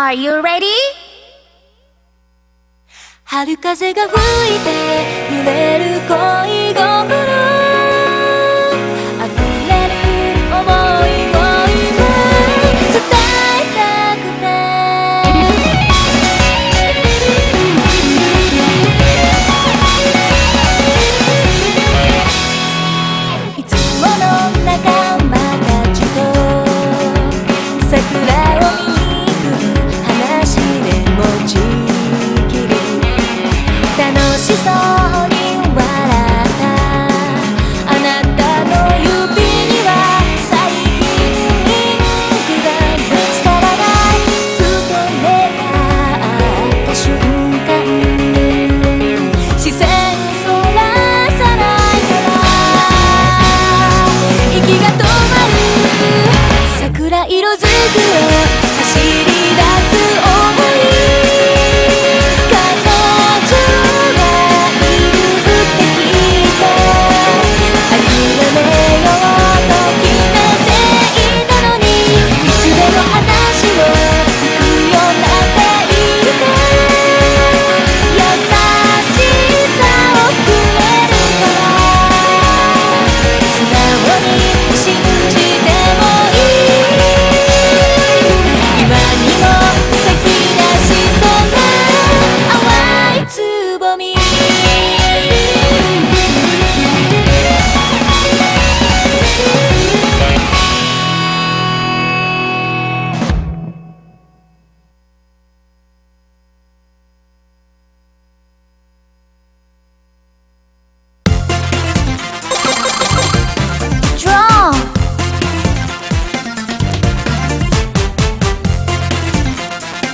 Are you ready? 春風が吹いて 色づくよ。走る